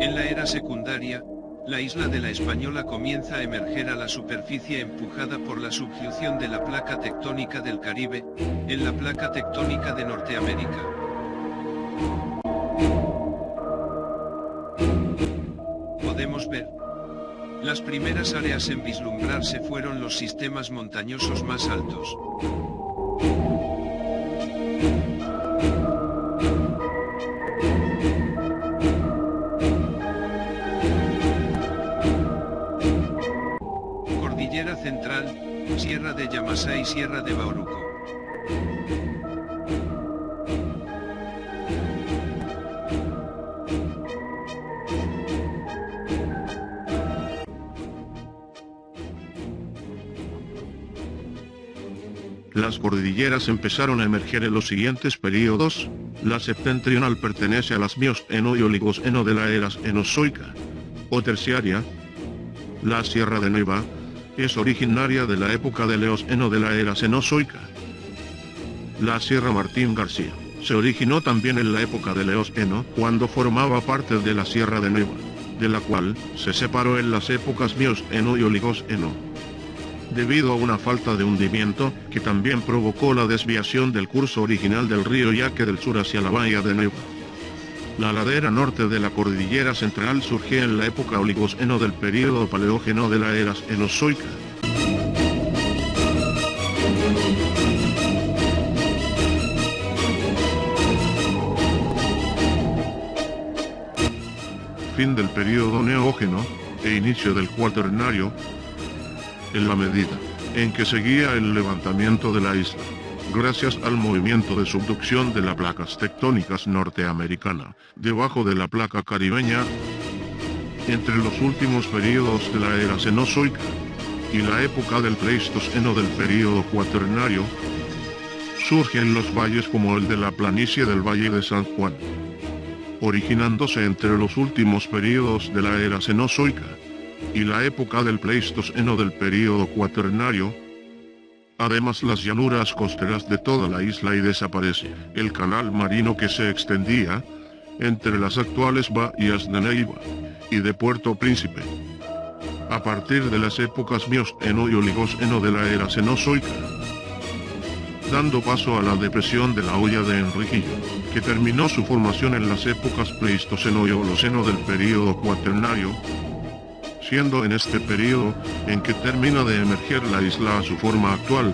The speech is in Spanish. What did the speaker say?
En la era secundaria, la isla de la Española comienza a emerger a la superficie empujada por la subducción de la placa tectónica del Caribe, en la placa tectónica de Norteamérica. Podemos ver. Las primeras áreas en vislumbrarse fueron los sistemas montañosos más altos. Cordillera Central, Sierra de Yamasá y Sierra de Bauruco. Las cordilleras empezaron a emerger en los siguientes períodos. La septentrional pertenece a las Mioceno y Oligoceno de la era Cenozoica o terciaria. La Sierra de Neiva es originaria de la época del Eoceno de la era Cenozoica. La Sierra Martín García se originó también en la época del Eoceno cuando formaba parte de la Sierra de Neiva, de la cual se separó en las épocas Mioceno y Oligoceno debido a una falta de hundimiento, que también provocó la desviación del curso original del río Yaque del sur hacia la bahía de Neiva. La ladera norte de la cordillera central surgió en la época oligoceno del período paleógeno de la era Cenozoica. Fin del período neógeno, e inicio del cuaternario, en la medida en que seguía el levantamiento de la isla, gracias al movimiento de subducción de las placas tectónicas norteamericana, debajo de la placa caribeña, entre los últimos períodos de la era cenozoica y la época del Pleistoceno del período cuaternario, surgen los valles como el de la planicie del Valle de San Juan, originándose entre los últimos períodos de la era cenozoica y la época del Pleistoceno del período cuaternario. Además las llanuras costeras de toda la isla y desaparece el canal marino que se extendía entre las actuales bahías de Neiva y de Puerto Príncipe. A partir de las épocas Mioceno y Oligoceno de la era Cenozoica, dando paso a la depresión de la olla de Enriquillo, que terminó su formación en las épocas Pleistoceno y Holoceno del período cuaternario, en este periodo en que termina de emerger la isla a su forma actual,